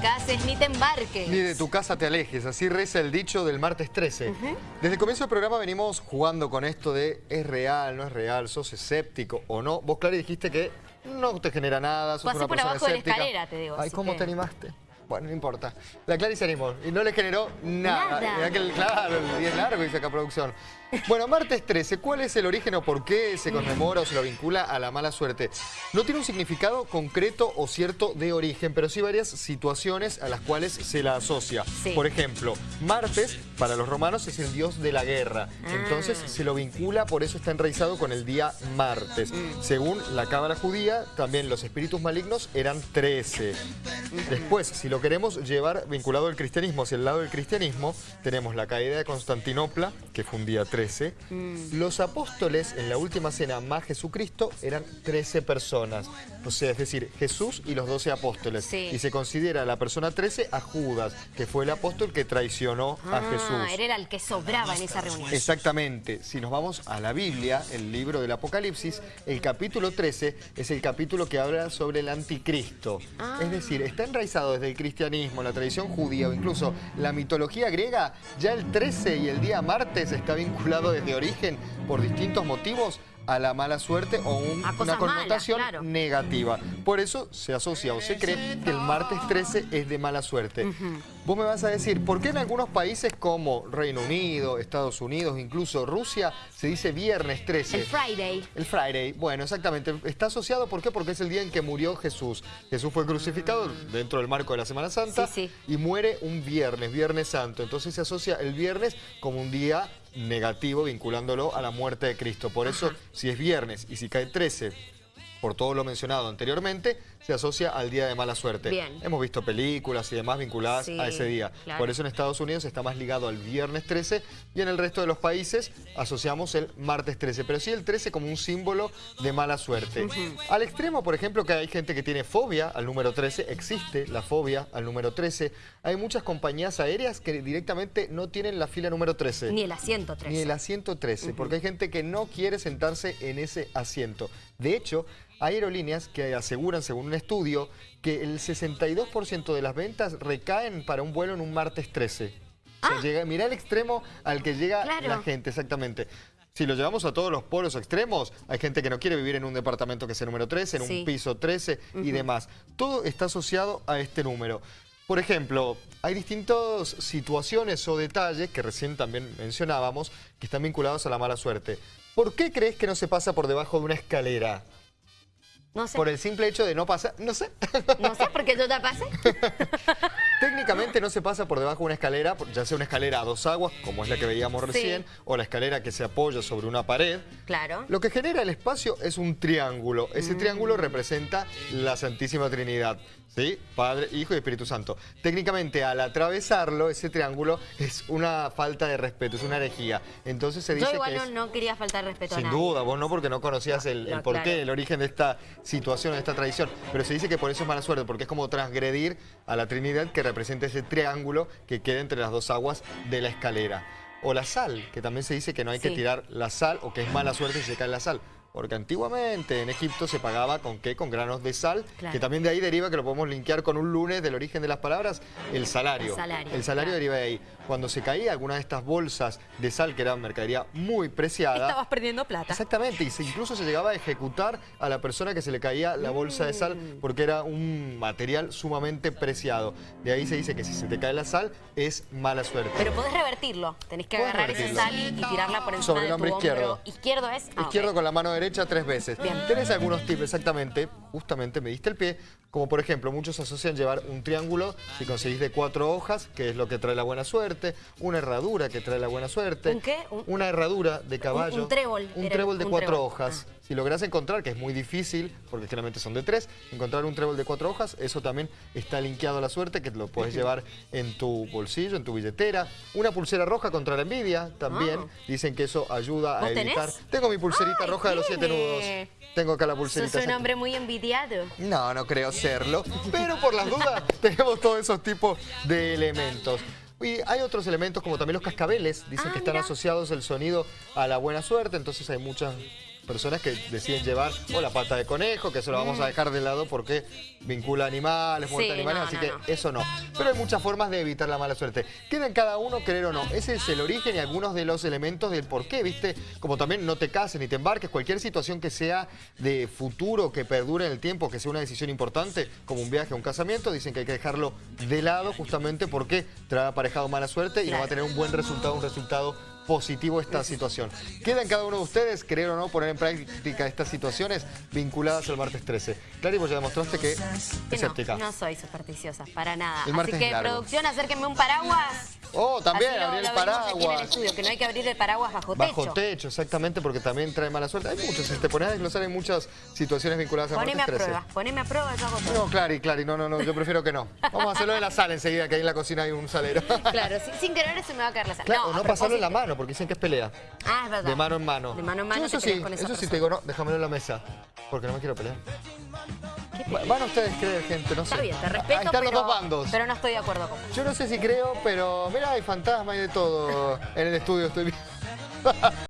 cases ni te embarques. Ni de tu casa te alejes, así reza el dicho del martes 13. Desde el comienzo del programa venimos jugando con esto de es real, no es real, sos escéptico o no. Vos, Clary, dijiste que no te genera nada, sos Pasé una por persona abajo de la escalera, te digo, Ay, ¿cómo que- te animaste? Bueno, no importa. La Clary se animó y no le generó nada. Nada. Claro, el día es largo, dice acá producción. Bueno, martes 13, ¿cuál es el origen o por qué se conmemora o se lo vincula a la mala suerte? No tiene un significado concreto o cierto de origen, pero sí varias situaciones a las cuales se la asocia. Sí. Por ejemplo, Martes, para los romanos, es el dios de la guerra. Ah. Entonces se lo vincula, por eso está enraizado con el día martes. Mm. Según la cábala judía, también los espíritus malignos eran 13. Después, si lo queremos llevar vinculado al cristianismo, hacia el lado del cristianismo, tenemos la caída de Constantinopla, que fue un día 13. Mm. Los apóstoles en la última cena más Jesucristo eran 13 personas. O sea, es decir, Jesús y los 12 apóstoles. Sí. Y se considera la persona 13 a Judas, que fue el apóstol que traicionó a Ah, Jesús. era el que sobraba en esa reunión. Exactamente. Si nos vamos a la Biblia, el libro del Apocalipsis, el capítulo 13 es el capítulo que habla sobre el anticristo. Ah. Es decir, está enraizado desde el cristianismo, la tradición judía o incluso la mitología griega. Ya el 13 y el día martes está vinculado desde origen por distintos motivos a la mala suerte o un- una malas, connotación claro. negativa. Por eso se asocia o se cree que el martes 13 es de mala suerte. Vos me vas a decir, ¿por qué en algunos países como Reino Unido, Estados Unidos, incluso Rusia, se dice viernes 13? El Friday. El Friday, bueno, exactamente. Está asociado, ¿por qué? Porque es el día en que murió Jesús. Jesús fue crucificado dentro del marco de la Semana Santa Sí, y muere un viernes, Viernes Santo. Entonces se asocia el viernes como un día negativo vinculándolo a la muerte de Cristo. Por eso, si es viernes y si cae 13, por todo lo mencionado anteriormente, se asocia al día de mala suerte. Bien. Hemos visto películas y demás vinculadas Sí, a ese día. claro. Por eso en Estados Unidos está más ligado al viernes 13 y en el resto de los países asociamos el martes 13, pero sí el 13 como un símbolo de mala suerte. Al extremo, por ejemplo, que hay gente que tiene fobia al número 13, existe la fobia al número 13. Hay muchas compañías aéreas que directamente no tienen la fila número 13. Ni el asiento 13. Ni el asiento 13, porque hay gente que no quiere sentarse en ese asiento. De hecho, aerolíneas que aseguran, según un estudio, que el 62% de las ventas recaen para un vuelo en un martes 13. O sea, llega, mirá el extremo al que llega Ah. Claro. la gente, exactamente. Si lo llevamos a todos los polos extremos, hay gente que no quiere vivir en un departamento que sea número 13, en Sí. un piso 13 y demás. Todo está asociado a este número. Por ejemplo, hay distintas situaciones o detalles que recién también mencionábamos que están vinculados a la mala suerte. ¿Por qué crees que no se pasa por debajo de una escalera? No sé. Por el simple hecho de no pasar, no sé. No sé, porque yo ya pasé. Técnicamente no se pasa por debajo de una escalera, ya sea una escalera a dos aguas, como es la que veíamos Sí. recién, o la escalera que se apoya sobre una pared. Claro. Lo que genera el espacio es un triángulo. Ese Mm. triángulo representa la Santísima Trinidad. ¿Sí? Padre, Hijo y Espíritu Santo. Técnicamente, al atravesarlo, ese triángulo es una falta de respeto, es una herejía. Entonces se dice Yo igual que no, es... no quería faltar respeto a Sin nadie. duda, vos no porque no conocías el, el No, porqué, claro. el origen de esta situación, de esta tradición. Pero se dice que por eso es mala suerte, porque es como transgredir a la Trinidad que representa ese triángulo que queda entre las dos aguas de la escalera. O la sal, que también se dice que no hay que tirar la sal o que es mala suerte si se cae la sal. Porque antiguamente en Egipto se pagaba con qué? Con granos de sal, Claro. que también de ahí deriva que lo podemos linkear con un lunes del origen de las palabras, el salario. El salario, El salario claro. deriva de ahí. Cuando se caía alguna de estas bolsas de sal, que era mercadería muy preciada, Estabas perdiendo plata. Exactamente, y se- incluso se llegaba a ejecutar a la persona que se le caía la bolsa de sal Mm. porque era un material sumamente preciado. De ahí se dice que si se te cae la sal es mala suerte. Pero podés revertirlo. Tenés que agarrar esa sal y, y tirarla por encima Sobre el de tu hombro hombro. izquierdo. Izquierdo es. Ah, Izquierdo con la mano derecha tres veces. Bien. Tenés algunos tips exactamente, justamente me diste el pie, como por ejemplo, muchos asocian llevar un triángulo, si conseguís de cuatro hojas, que es lo que trae la buena suerte, una herradura que trae la buena suerte. ¿Un qué? Un- Una herradura de caballo. un trébol, Un trébol de un cuatro trébol. hojas. Ah. Si lográs encontrar, que es muy difícil, porque generalmente son de tres, encontrar un trébol de cuatro hojas, eso también está linkeado a la suerte, que lo puedes llevar en tu bolsillo, en tu billetera. Una pulsera roja contra la envidia, también. Ah. Dicen que eso ayuda a ¿Vos evitar. tenés? Tengo mi pulserita Ay, roja de los siete nudos. Tengo acá la Sos pulserita. un exacto. hombre muy No, no creo serlo. Pero por las dudas tenemos todos esos tipos de elementos. Y hay otros elementos como también los cascabeles. Dicen Ah, que están mira. asociados el sonido a la buena suerte. Entonces hay muchas personas que deciden llevar o la pata de conejo, que eso lo vamos a dejar de lado porque vincula animales, muerte Sí, animales, no, así no, que no. eso no. Pero hay muchas formas de evitar la mala suerte. Queda en cada uno querer o no. Ese es el origen y algunos de los elementos del por qué, ¿viste? Como también no te cases ni te embarques, cualquier situación que sea de futuro, que perdure en el tiempo, que sea una decisión importante, como un viaje o un casamiento, dicen que hay que dejarlo de lado justamente porque trae aparejado mala suerte y no va a tener un buen resultado, un resultado positivo esta situación. Queda en cada uno de ustedes, creer o no, poner en práctica estas situaciones vinculadas al martes 13. Clary, vos ya demostraste que es Que escéptica. no, no soy supersticiosa, para nada. El Así que, largo. producción, acérquenme un paraguas. Oh, también, Así lo- abrir el lo en paraguas. estudio, que no hay que abrir el paraguas bajo techo. Bajo techo, exactamente, porque también trae mala suerte. Hay muchos, si te pones a desglosar, hay muchas situaciones vinculadas al Poneme a martes 13. prueba, poneme a prueba, yo hago todo. No, Clary, Clary, no, no, no, yo prefiero que no. Vamos a hacerlo de la sala enseguida, que ahí en la cocina hay un salero. Claro, sin, sin querer se me va a caer la sal. Claro, no, o no a pasarlo en la mano, porque dicen que es pelea. Ah, es verdad. De mano en mano. De mano en mano Yo eso sí, eso sí persona. te digo, no, déjamelo en la mesa. Porque no me quiero pelear. ¿Qué Va- Van ustedes creer, gente, no sé. Está bien, te Ahí respeto, están pero, los dos bandos. pero no estoy de acuerdo con vos. Yo no sé si creo, pero mira, hay fantasma y de todo en el estudio, estoy viendo.